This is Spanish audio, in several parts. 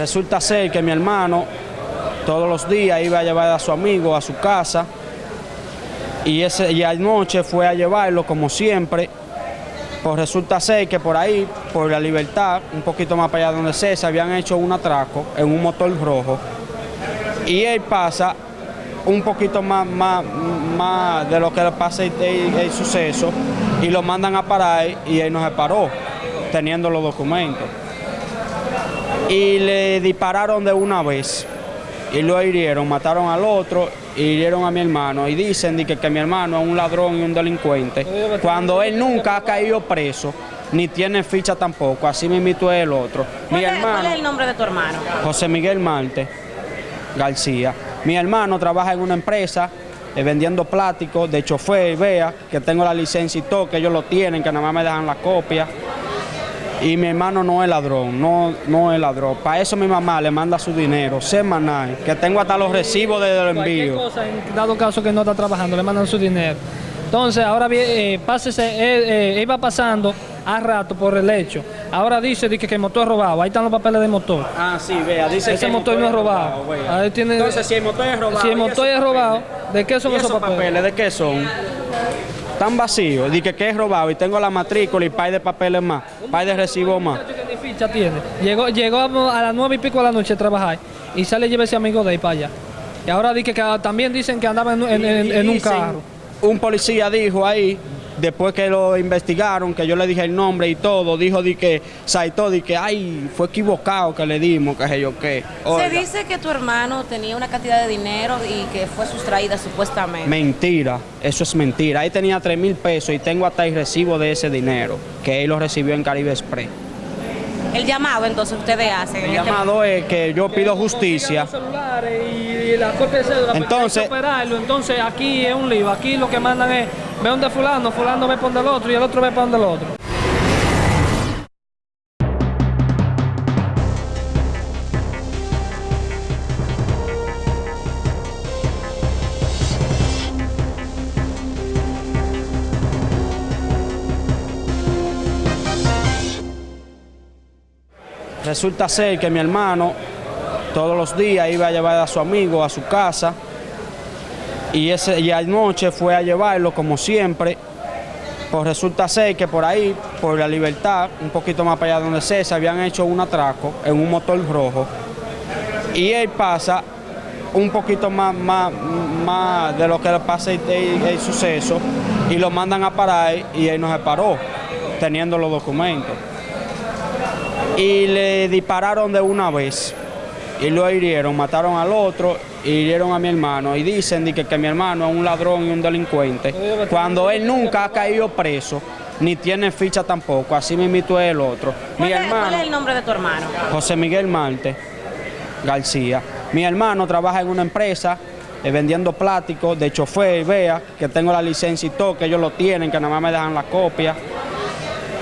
Resulta ser que mi hermano todos los días iba a llevar a su amigo a su casa y, ese, y anoche fue a llevarlo como siempre. Pues resulta ser que por ahí, por la libertad, un poquito más para allá donde se, se habían hecho un atraco en un motor rojo. Y él pasa un poquito más, más, más de lo que le pasa el, el- el suceso y lo mandan a parar y él no se paró, teniendo los documentos y le dispararon de una vez y lo hirieron, mataron al otro y hirieron a mi hermano y dicen que, que mi hermano es un ladrón y un delincuente cuando él nunca ha caído preso ni tiene ficha tampoco, así mismo es el otro. Mi ¿Cuál, es, cuál hermano, es el nombre de tu hermano? José Miguel Marte García. Mi hermano trabaja en una empresa eh, vendiendo plásticos de chofer, vea, que tengo la licencia y todo, que ellos lo tienen, que nada más me dejan la copia. Y mi hermano no es ladrón, no, no es ladrón. Para eso mi mamá le manda su dinero semanal, que tengo hasta los recibos de los envíos. cosa, en dado caso que no está trabajando, le mandan su dinero. Entonces, ahora bien, eh, pásese, eh, eh, iba pasando a rato por el hecho. Ahora dice de que, el motor es robado. Ahí están los papeles del motor. Ah, sí, vea, dice Ese que el motor no es robado. Ahí tiene- Entonces, si el motor es robado. si el ¿y motor es robado? ¿de qué son ¿Y esos papeles? ¿De qué son? Están vacíos. Dice que es robado y tengo la matrícula y par de papeles más, par de recibos más. Ni ficha tiene. Llegó, llegó a las nueve y pico de la noche a trabajar y sale y lleva ese amigo de ahí para allá. Y ahora dice que, también dicen que andaba en, en- en- en un carro. Un policía dijo ahí, después que lo investigaron, que yo le dije el nombre y todo, dijo di que Saito, di que ay, fue equivocado que le dimos, que sé yo qué. Oiga, Se dice que tu hermano tenía una cantidad de dinero y que fue sustraída supuestamente. Mentira, eso es mentira. Ahí tenía 3 mil pesos y tengo hasta el recibo de ese dinero, que él lo recibió en Caribe Express. El llamado entonces ustedes hacen. El este llamado es que yo pido justicia. Los celulares y, y la copia de cédula, porque Entonces-. Entonces aquí es un lío. Aquí lo que mandan es, ve donde fulano, fulano ve por donde el otro y el otro ve por donde el otro. Resulta ser que mi hermano todos los días iba a llevar a su amigo a su casa y, ese, y anoche fue a llevarlo como siempre. Pues resulta ser que por ahí, por la libertad, un poquito más para allá donde se, se habían hecho un atraco en un motor rojo. Y él pasa un poquito más, más, más de lo que le pasa el, suceso y lo mandan a parar y él no se paró, teniendo los documentos y le dispararon de una vez y lo hirieron, mataron al otro hirieron a mi hermano y dicen que, que mi hermano es un ladrón y un delincuente cuando él nunca ha caído preso ni tiene ficha tampoco, así mismo es el otro. Mi ¿Cuál, es, cuál hermano, es el nombre de tu hermano? José Miguel Marte García. Mi hermano trabaja en una empresa eh, vendiendo plásticos de chofer, vea, que tengo la licencia y todo, que ellos lo tienen, que nada más me dejan la copia.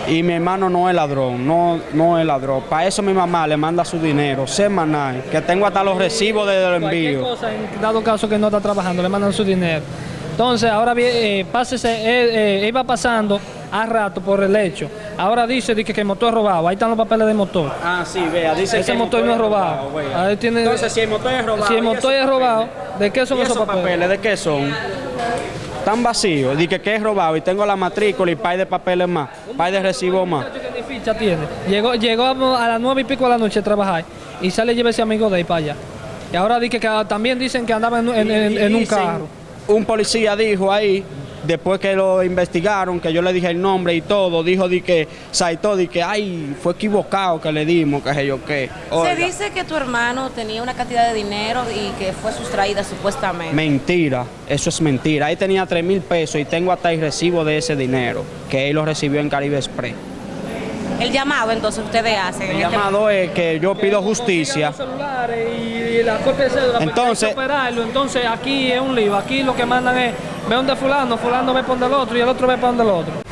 Y mi hermano no es ladrón, no, no es ladrón. Para eso mi mamá le manda su dinero semanal, que tengo hasta los recibos de los envíos. cosa, en dado caso que no está trabajando, le mandan su dinero. Entonces, ahora bien, eh, pásese, eh, eh, iba pasando a rato por el hecho. Ahora dice de que, el motor es robado. Ahí están los papeles del motor. Ah, sí, vea, dice Ese que el motor no es robado. Ahí tiene- Entonces, si el motor es robado. Si el ¿y motor es robado? ¿de qué son ¿Y esos papeles? ¿De qué son? Están vacíos. Dice que es robado y tengo la matrícula y par de papeles más, par de recibos más. Muchacho que ni ficha tiene. Llegó, llegó a las nueve y pico de la noche a trabajar y sale y lleva ese amigo de ahí para allá. Y ahora dice que, también dicen que andaba en, en- en- en un carro. Un policía dijo ahí, después que lo investigaron, que yo le dije el nombre y todo, dijo di que Saito, di que ay, fue equivocado que le dimos, que sé yo qué. Se dice que tu hermano tenía una cantidad de dinero y que fue sustraída supuestamente. Mentira, eso es mentira. Ahí tenía 3 mil pesos y tengo hasta el recibo de ese dinero, que él lo recibió en Caribe Express. El llamado entonces ustedes hacen. El este llamado es que yo pido justicia. Los celulares y, y la de cédula, porque Entonces- operarlo. Entonces aquí es un lío. Aquí lo que mandan es, ve donde fulano, fulano ve por donde el otro y el otro ve por donde el otro.